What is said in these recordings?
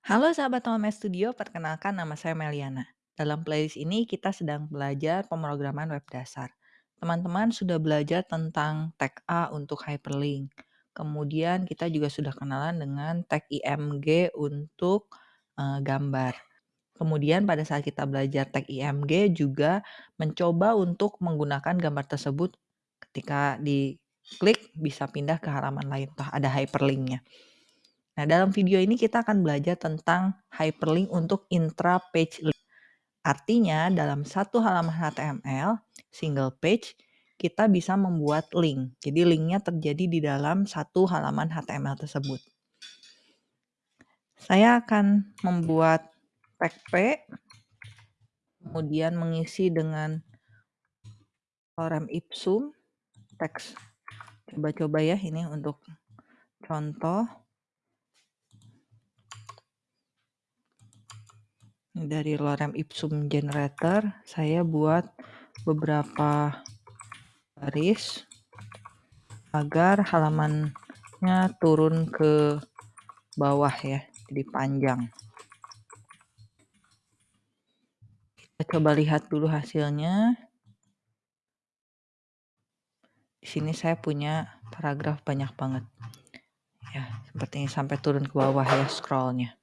Halo sahabat OMS Studio, perkenalkan nama saya Meliana. Dalam playlist ini kita sedang belajar pemrograman web dasar. Teman-teman sudah belajar tentang tag A untuk hyperlink. Kemudian kita juga sudah kenalan dengan tag IMG untuk uh, gambar. Kemudian pada saat kita belajar tag IMG juga mencoba untuk menggunakan gambar tersebut ketika diklik bisa pindah ke halaman lain, toh ada hyperlinknya. Nah, dalam video ini kita akan belajar tentang hyperlink untuk intra-page link. Artinya, dalam satu halaman HTML, single page, kita bisa membuat link. Jadi, linknya terjadi di dalam satu halaman HTML tersebut. Saya akan membuat tag P, kemudian mengisi dengan lorem ipsum, teks. Coba-coba ya, ini untuk contoh. Dari lorem ipsum generator saya buat beberapa baris agar halamannya turun ke bawah ya jadi panjang. Kita coba lihat dulu hasilnya. Di sini saya punya paragraf banyak banget. Ya seperti ini sampai turun ke bawah ya scrollnya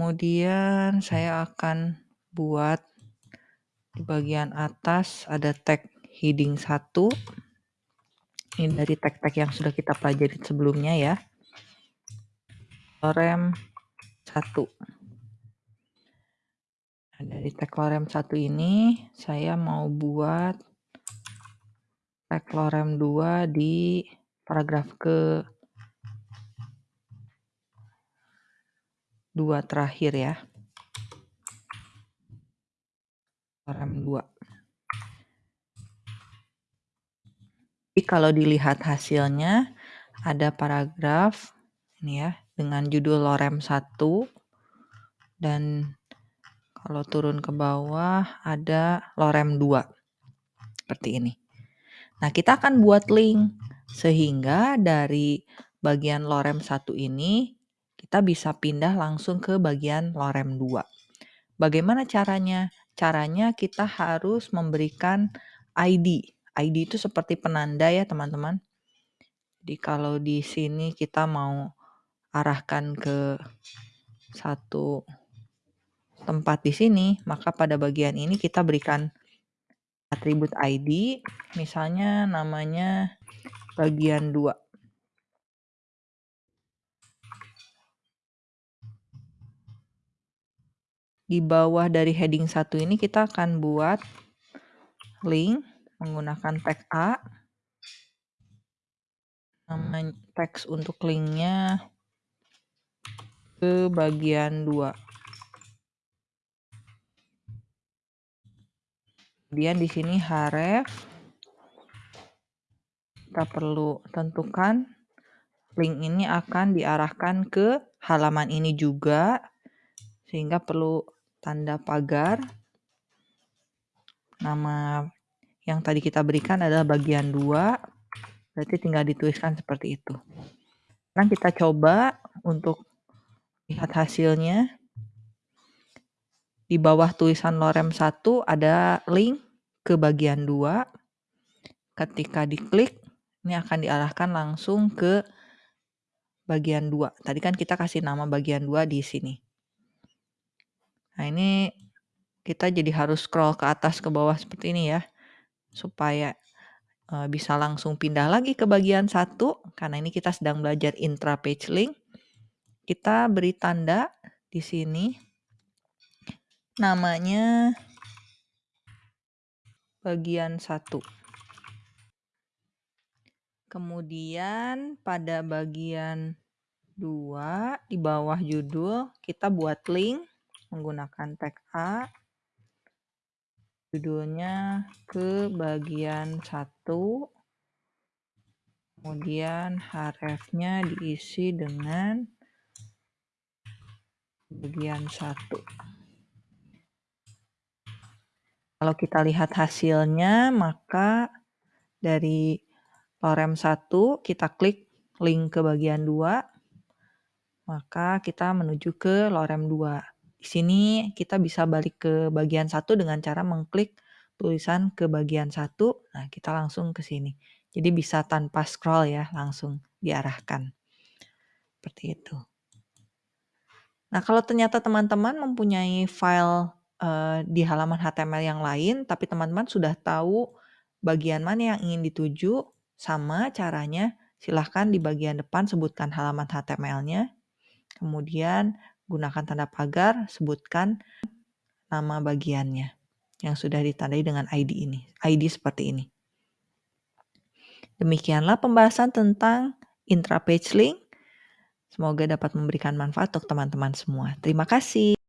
Kemudian saya akan buat di bagian atas ada tag heading 1. Ini dari tag-tag yang sudah kita pelajari sebelumnya ya. Lorem 1. Nah, dari tag lorem 1 ini saya mau buat tag lorem 2 di paragraf ke dua terakhir ya. Rem 2. Jadi kalau dilihat hasilnya ada paragraf ini ya dengan judul lorem 1 dan kalau turun ke bawah ada lorem 2 seperti ini. Nah, kita akan buat link sehingga dari bagian lorem 1 ini kita bisa pindah langsung ke bagian lorem 2. Bagaimana caranya? Caranya kita harus memberikan ID. ID itu seperti penanda ya teman-teman. Jadi kalau di sini kita mau arahkan ke satu tempat di sini, maka pada bagian ini kita berikan atribut ID, misalnya namanya bagian 2. Di bawah dari heading 1 ini kita akan buat link menggunakan tag A. Nama teks untuk linknya ke bagian 2. Kemudian di sini href kita perlu tentukan link ini akan diarahkan ke halaman ini juga sehingga perlu tanda pagar. Nama yang tadi kita berikan adalah bagian 2. Berarti tinggal dituliskan seperti itu. Sekarang kita coba untuk lihat hasilnya. Di bawah tulisan lorem 1 ada link ke bagian 2. Ketika diklik, ini akan diarahkan langsung ke bagian 2. Tadi kan kita kasih nama bagian 2 di sini. Nah, ini kita jadi harus scroll ke atas ke bawah seperti ini ya. Supaya bisa langsung pindah lagi ke bagian satu karena ini kita sedang belajar intra page link. Kita beri tanda di sini namanya bagian satu. Kemudian pada bagian dua di bawah judul kita buat link menggunakan tag A. Judulnya ke bagian satu. Kemudian href-nya diisi dengan bagian satu. Kalau kita lihat hasilnya maka dari lorem 1 kita klik link ke bagian 2 maka kita menuju ke lorem 2. Di sini kita bisa balik ke bagian satu dengan cara mengklik tulisan ke bagian satu. Nah, kita langsung ke sini. Jadi bisa tanpa scroll ya, langsung diarahkan. Seperti itu. Nah, kalau ternyata teman-teman mempunyai file uh, di halaman HTML yang lain, tapi teman-teman sudah tahu bagian mana yang ingin dituju, sama caranya silahkan di bagian depan sebutkan halaman HTML-nya. Kemudian gunakan tanda pagar, sebutkan nama bagiannya yang sudah ditandai dengan ID ini. ID seperti ini. Demikianlah pembahasan tentang intra-page link. Semoga dapat memberikan manfaat untuk teman-teman semua. Terima kasih.